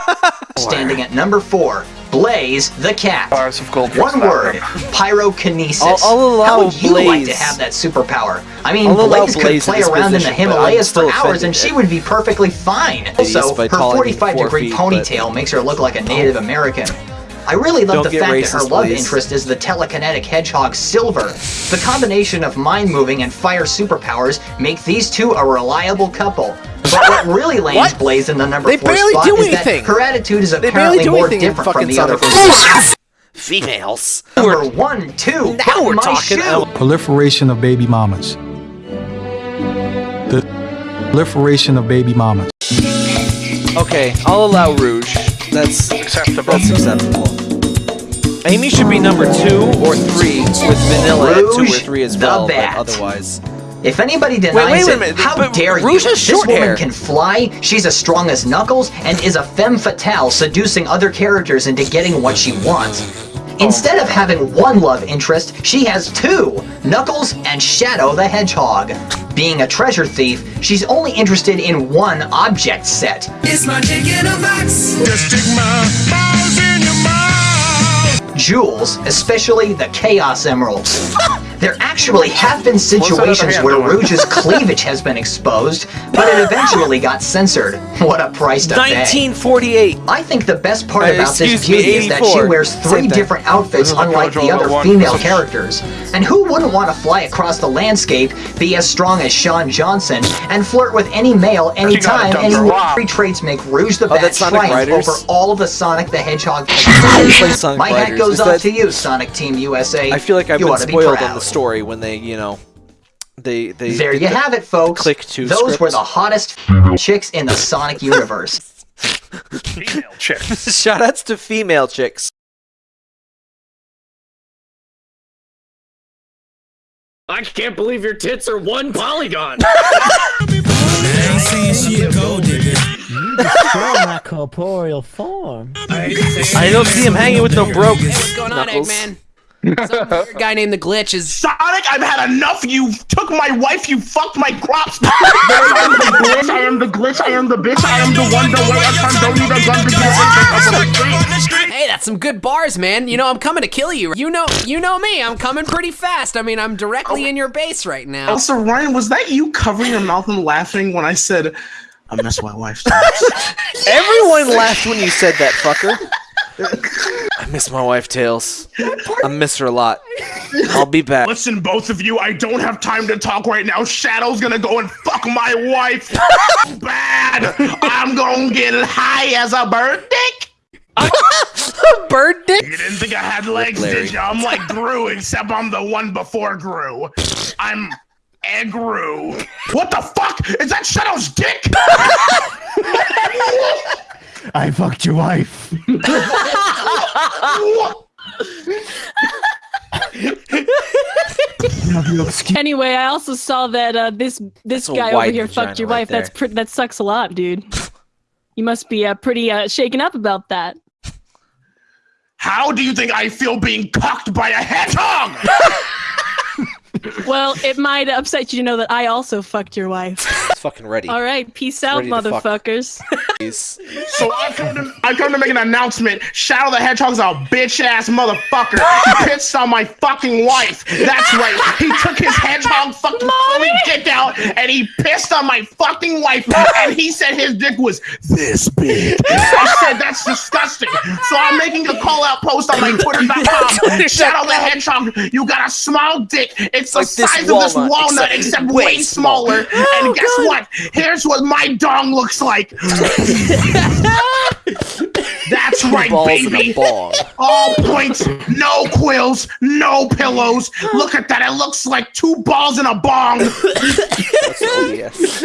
Standing at number four, Blaze the cat. Bars of gold. One word, pyrokinesis. I'll- I'll allow How would you like to have that superpower? I mean, I'll Blaze could Blaze play this around in the position, but I'm Himalayas for hours offended and she would be perfectly fine. Also, her calling me 45 four degree feet, but- ponytail makes her look like a oh. Native American. I really love Don't the get fact that her love please. interest is the telekinetic hedgehog Silver. The combination of mind moving and fire superpowers make these two a reliable couple. But what really lands What? Blaze in the number They four barely spot do is that her attitude is apparently do more different from the other Sonic Females. Number one, two, Now button we're my talking. shoe. Oh, Proliferation of baby mamas. The proliferation of baby mamas. Okay, I'll allow Rouge. That's acceptable. That's acceptable. Amy should be number two or three, with Vanilla at two or three as well. But otherwise, If anybody denies wait, wait a it, minute, how but dare Rouge you? has short this woman hair. can fly, she's as strong as Knuckles, and is a femme fatale seducing other characters into getting what she wants. Oh. Instead of having one love interest, she has two Knuckles and Shadow the Hedgehog. Being a treasure thief, she's only interested in one object set. It's my dick in a box. Just stick my balls in your mouth. jewels, especially the Chaos Emeralds. There actually have been situations where? Rouge's cleavage has been exposed, but it eventually got censored. What a price to pay. 1948. I think the best part Uh, about this excuse me, beauty is that she wears three different outfits This is the unlike the Jojo other one. female characters. And who wouldn't want to fly across the landscape, be as strong as Sean Johnson, and flirt with any male anytime, dump her. anywhere? Wow. Three traits make Rouge the Oh, Bat that's triumph Riders? over all of the Sonic the Hedgehog I play My hat goes Is off that- to you, Sonic Team USA. I feel like I've you been ought to be spoiled on the story when they, you know, they they. There you the have it, folks. Click to Those script. were the hottest chicks in the Sonic universe. Female chick. Shoutouts to female chicks. I can't believe your tits are one polygon. my corporeal form. I don't see him hanging with no broke What's going on, knuckles. Eggman? Some weird guy named the Glitch is. Sonic, I've had enough. You took my wife. You fucked my crops. I am the glitch. I am the glitch. I am the bitch. I am the one. The way I can don't need a gun to get Hey, that's some good bars, man. You know I'm coming to kill you. You know, you know me. I'm coming pretty fast. I mean, I'm directly in your base right now. Also, Ryan, was that you covering your mouth and laughing when I said I miss my wife. Everyone laughed when you said that, fucker. I miss my wife, Tails. I miss her a lot. I'll be back. Listen, both of you, I don't have time to talk right now. Shadow's gonna go and fuck my wife. Bad. I'm gonna get high as a bird dick. bird dick? You didn't think I had legs, did you? I'm like Gru, except I'm the one before Gru. I'm Egru. What the fuck? Is that Shadow's dick? I fucked your wife. Anyway, I also saw that uh, this this That's guy over here fucked your right wife. That's pr- that sucks a lot, dude. You must be uh, pretty uh, shaken up about that. How do you think I feel being cocked by a hedgehog? Well, it might upset you to know that I also fucked your wife. It's fucking ready. All right, peace out, Ready motherfuckers. Please. So I come to I come to make an announcement. Shadow the Hedgehog's a bitch ass motherfucker. He pissed on my fucking wife. That's right. He took his hedgehog fucking fully dick out and he pissed on my fucking wife. And he said his dick was this big. I said that's disgusting. So I'm making a call out post on my Twitter.com. Shadow the Hedgehog, you got a small dick. It's the Like this size of this walnut, walnut, except except, way way smaller. Oh, and guess what? Here's what my dong looks like. That's right, balls in a baby. ball. All points, no quills, no pillows. Look at that. It looks like two balls in a bong. yes.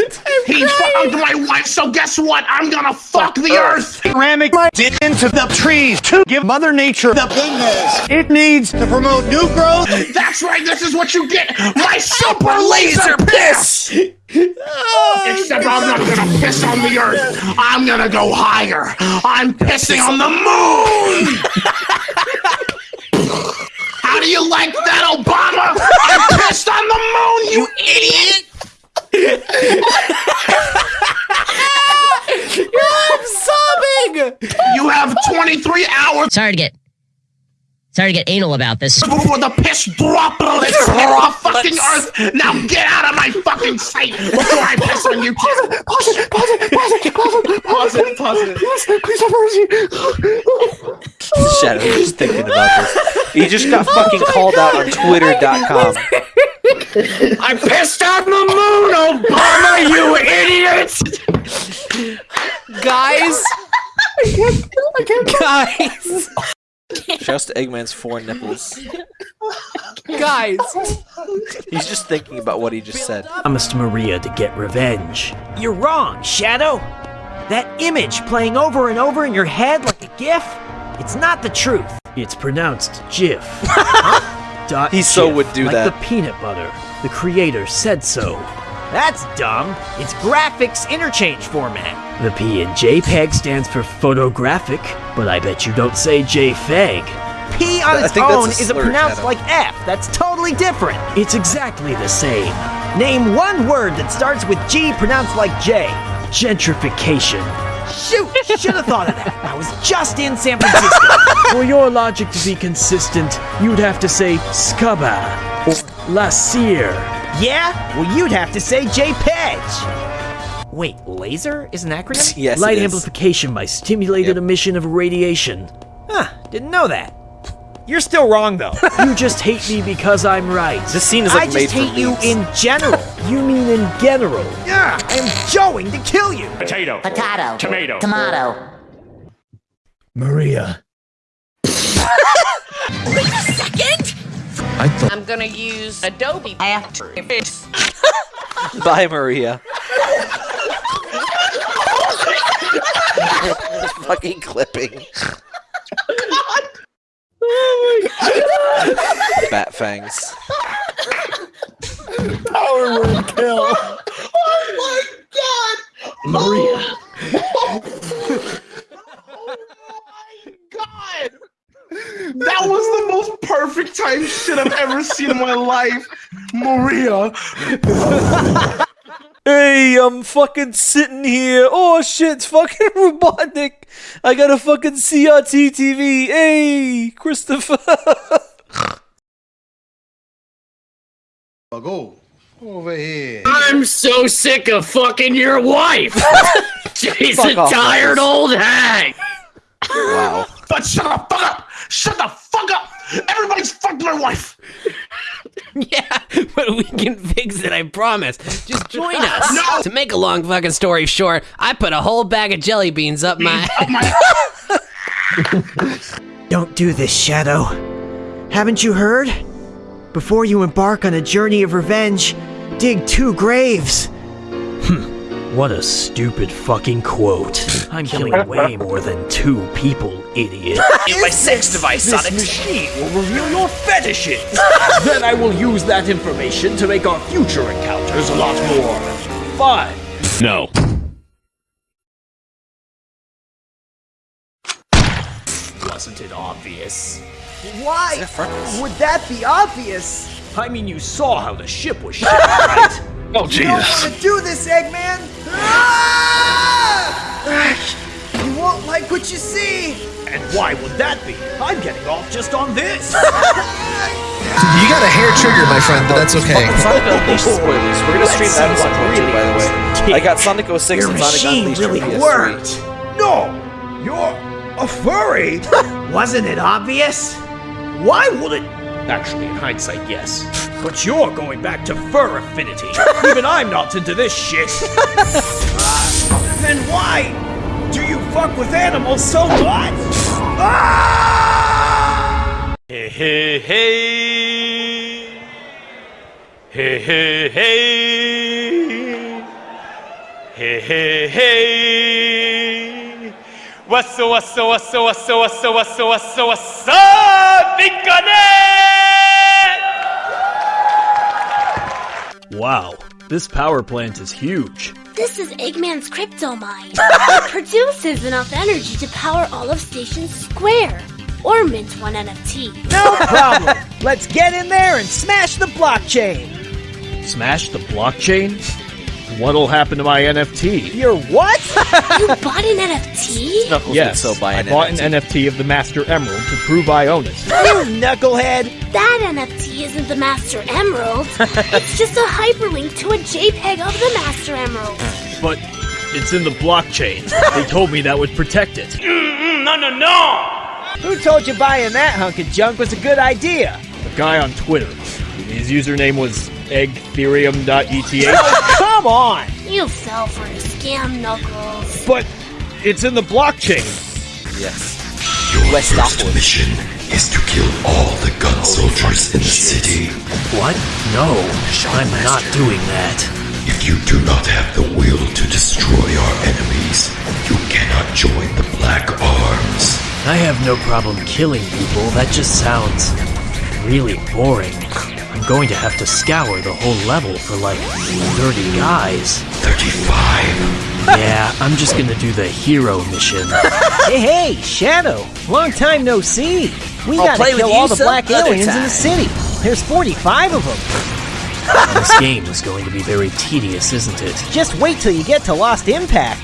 He fucked my wife, so guess what? I'm gonna fuck the earth. Ceramic did into the trees to give Mother Nature the goodness it needs to promote new growth. That's right. This is what you get. My super laser piss. Except I'm not gonna piss on the earth. I'm gonna go higher. I'm pissing on the moon. How do you like that, Obama? I pissed on the moon, you idiot. I'm sobbing. You have 23 hours Sorry to get. Sorry to get anal about this. before the piss droplets hit the fucking earth. Now get out of my fucking sight before I piss on you. Pause it, pause it, pause it, pause it, pause it, pause it, pause it. Please have mercy. Shadow, you're just thinking about this. He just got oh fucking called out on Twitter.com. I pissed on the moon, Obama, you idiot! Guys! Guys! Just Eggman's four nipples. Guys! He's just thinking about what he just said. promised Maria to get revenge. You're wrong, Shadow. That image playing over and over in your head like a GIF, it's not the truth. It's pronounced GIF. Dot He so GIF, would do like that. the peanut butter. The creator said so. That's dumb. It's graphics interchange format. The P in JPEG stands for photographic, but I bet you don't say JFEG. P on I its own a is slur, pronounced Shadow. like F. That's totally different. It's exactly the same. Name one word that starts with G pronounced like J. Gentrification. Shoot! Should have thought of that. I was just in San Francisco. For your logic to be consistent, you'd have to say scubba or la cire. Yeah? Well, you'd have to say JPEG. Wait, laser is an acronym? Yes, Light it is. amplification by stimulated emission of radiation. Huh, didn't know that. You're still wrong though. you just hate me because I'm right. This scene is, like, I just made for hate you memes. in general. you mean in general? Yeah, I'm going to kill you. Potato. Potato. Tomato. Tomato. Maria. I'm gonna use Adobe After Effects. Bye, Maria. fucking clipping. Bat fangs. Power word kill. Oh my god! Maria. Oh, oh my god! That was the most perfect time shit I've ever seen in my life. Maria. Hey, I'm fucking sitting here. Oh shit, it's fucking Robotnik. I got a fucking CRT TV. Hey, Christopher. Go. Over here. I'm so sick of fucking your wife. She's Fuck a off, tired Lewis. old hag. Wow. But shut the fuck up! Shut the fuck up! Everybody's fucked my wife! yeah, but we can fix it, I promise. Just join us. No! To make a long fucking story short, I put a whole bag of jelly beans up my. Don't do this, Shadow. Haven't you heard? Before you embark on a journey of revenge, dig two graves. Hmm. What a stupid fucking quote. I'm killing way more than two people, idiot. In my sex device, Sonic. This machine will reveal your fetishes. then I will use that information to make our future encounters a lot more fun. No. Wasn't it obvious? Why would that be obvious? I mean, you saw how the ship was shaped, right? Oh, You don't want to do this, Eggman! Ah! You won't like what you see! And why would that be? I'm getting off just on this. You got a hair trigger, my friend, but that's okay. Sonic Unleashed spoilers. We're gonna stream that at some point too, by the way. I got Sonic 06 Your and Sonic machine Unleashed really worked! No! You're a furry! Wasn't it obvious? Why would it? Actually, in hindsight, yes. But you're going back to Fur Affinity. Even I'm not into this shit. Uh, then why do you fuck with animals so much? Ah! Hey, hey, hey. Hey, hey, hey. Hey, hey, hey. What's up, what's up, what's up, what's up, what's up, what's up, what's up, what's up, Big Wow, this power plant is huge. This is Eggman's crypto mine. it produces enough energy to power all of Station Square, or mint one NFT. No problem! Let's get in there and smash the blockchain! Smash the blockchain? What'll happen to my NFT? Your what? you bought an NFT? yes, I bought an NFT of the Master Emerald to prove I own it. you oh, knucklehead! That NFT isn't the Master Emerald. it's just a hyperlink to a JPEG of the Master Emerald. But it's in the blockchain. they told me that would protect it. Mm, mm, no, no, no! Who told you buying that hunk of junk was a good idea? A guy on Twitter. His username was eggtherium.eth. Oh, come on! You fell for a scam, Knuckles. But it's in the blockchain. Yes. Your West first Stockwood. mission is to kill all the gun soldiers in the city. What? No, I'm not doing that. If you do not have the will to destroy our enemies, you cannot join the Black Arms. I have no problem killing people. That just sounds really boring. I'm going to have to scour the whole level for like 30 guys. 35. Yeah, I'm just gonna do the hero mission. hey, hey, Shadow! Long time no see! We I'll gotta play kill you all the black other aliens in the city! There's 45 of them! this game is going to be very tedious, isn't it? Just wait till you get to Lost Impact!